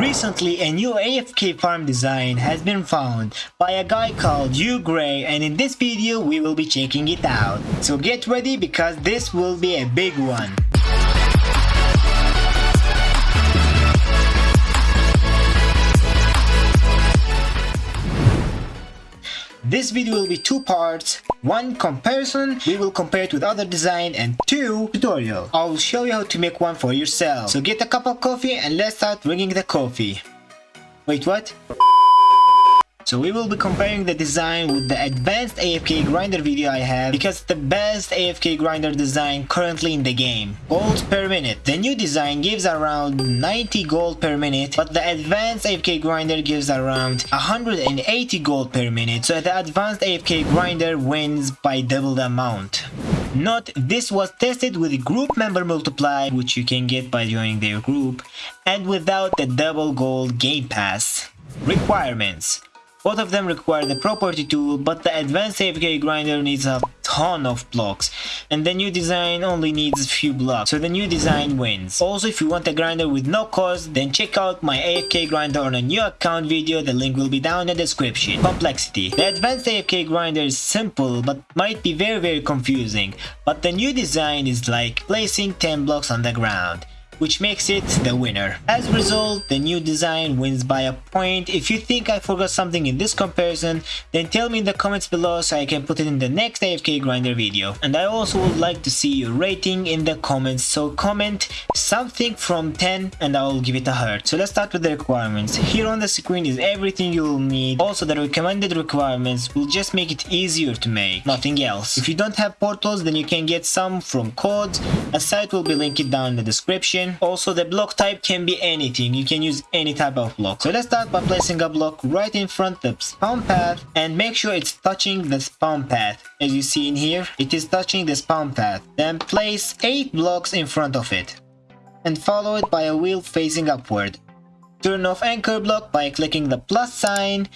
Recently, a new AFK farm design has been found by a guy called UGray and in this video we will be checking it out. So get ready because this will be a big one. This video will be two parts, one comparison, we will compare it with other design and two tutorial. I'll show you how to make one for yourself. So get a cup of coffee and let's start bringing the coffee. Wait what? So we will be comparing the design with the advanced AFK grinder video I have because it's the best AFK grinder design currently in the game. Gold per minute. The new design gives around 90 gold per minute but the advanced AFK grinder gives around 180 gold per minute so the advanced AFK grinder wins by double the amount. Note this was tested with group member multiply which you can get by joining their group and without the double gold game pass. Requirements both of them require the property tool, but the advanced AFK grinder needs a ton of blocks, and the new design only needs a few blocks, so the new design wins. Also, if you want a grinder with no cost, then check out my AFK grinder on a new account video, the link will be down in the description. Complexity. The advanced AFK grinder is simple, but might be very very confusing, but the new design is like placing 10 blocks on the ground which makes it the winner. As a result, the new design wins by a point. If you think I forgot something in this comparison, then tell me in the comments below so I can put it in the next AFK Grinder video. And I also would like to see your rating in the comments, so comment something from 10 and I will give it a heart. So let's start with the requirements. Here on the screen is everything you will need. Also the recommended requirements will just make it easier to make, nothing else. If you don't have portals, then you can get some from codes. A site will be linked down in the description. Also the block type can be anything. You can use any type of block. So let's start by placing a block right in front of the spawn path and make sure it's touching the spawn path. As you see in here it is touching the spawn path. Then place eight blocks in front of it and follow it by a wheel facing upward. Turn off anchor block by clicking the plus sign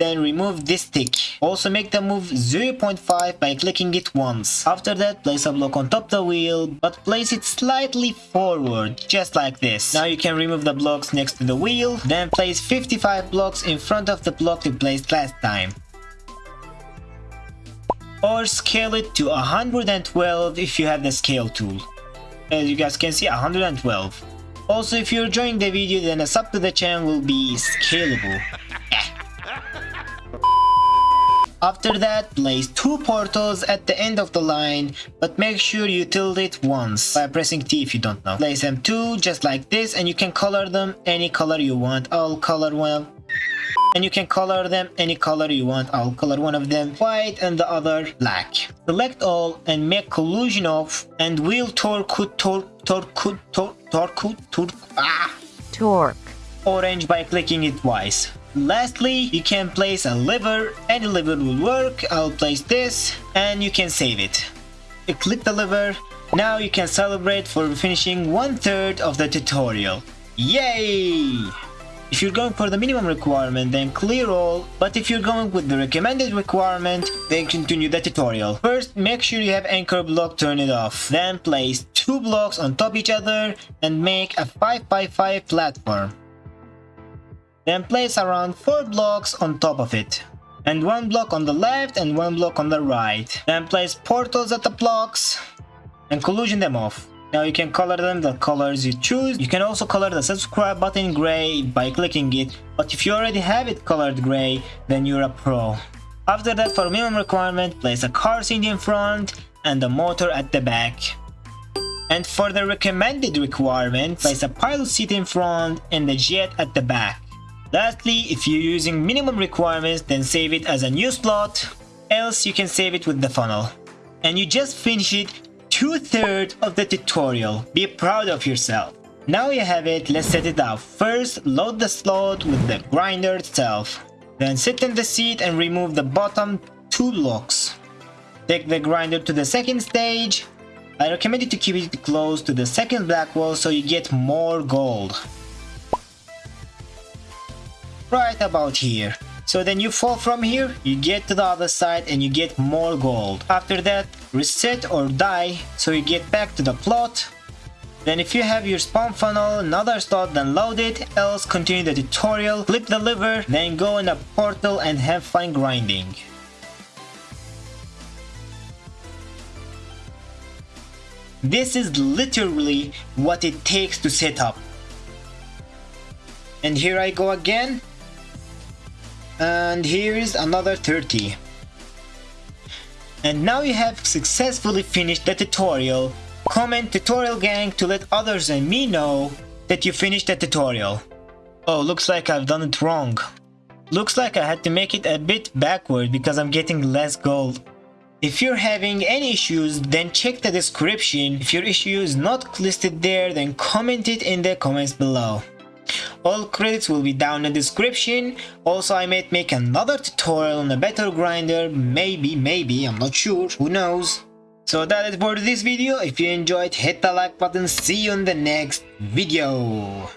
then remove this stick. Also make the move 0.5 by clicking it once. After that, place a block on top the wheel, but place it slightly forward, just like this. Now you can remove the blocks next to the wheel, then place 55 blocks in front of the block you placed last time or scale it to 112 if you have the scale tool. As you guys can see 112. Also if you're enjoying the video then a sub to the channel will be scalable. After that, place two portals at the end of the line, but make sure you tilt it once by pressing T if you don't know. Place them two just like this and you can color them any color you want. I'll color one and you can color them any color you want. I'll color one of them white and the other black. Select all and make collision off and wheel torque torque torque torque torque torque ah torque orange by clicking it twice. Lastly, you can place a lever, any lever will work, I'll place this and you can save it. You click the lever, now you can celebrate for finishing one third of the tutorial. Yay! If you're going for the minimum requirement, then clear all, but if you're going with the recommended requirement, then continue the tutorial. First, make sure you have anchor block turn it off. Then place two blocks on top each other and make a 5x5 platform. Then place around 4 blocks on top of it. And one block on the left and one block on the right. Then place portals at the blocks and collision them off. Now you can color them the colors you choose. You can also color the subscribe button gray by clicking it. But if you already have it colored gray, then you're a pro. After that for minimum requirement, place a car seat in front and the motor at the back. And for the recommended requirement, place a pilot seat in front and the jet at the back. Lastly, if you're using minimum requirements, then save it as a new slot, else you can save it with the funnel. And you just finished it two-thirds of the tutorial. Be proud of yourself. Now you have it, let's set it up. First, load the slot with the grinder itself. Then sit in the seat and remove the bottom two locks. Take the grinder to the second stage. I recommend you to keep it close to the second black wall so you get more gold right about here. So then you fall from here, you get to the other side and you get more gold. After that, reset or die so you get back to the plot. Then if you have your spawn funnel, another start, then load it, else continue the tutorial, flip the lever, then go in a portal and have fun grinding. This is literally what it takes to set up. And here I go again. And here is another 30. And now you have successfully finished the tutorial. Comment tutorial gang to let others and me know that you finished the tutorial. Oh, looks like I've done it wrong. Looks like I had to make it a bit backward because I'm getting less gold. If you're having any issues, then check the description. If your issue is not listed there, then comment it in the comments below. All credits will be down in the description. Also, I might make another tutorial on a better grinder. Maybe, maybe, I'm not sure. Who knows? So that is for this video. If you enjoyed, hit the like button. See you in the next video.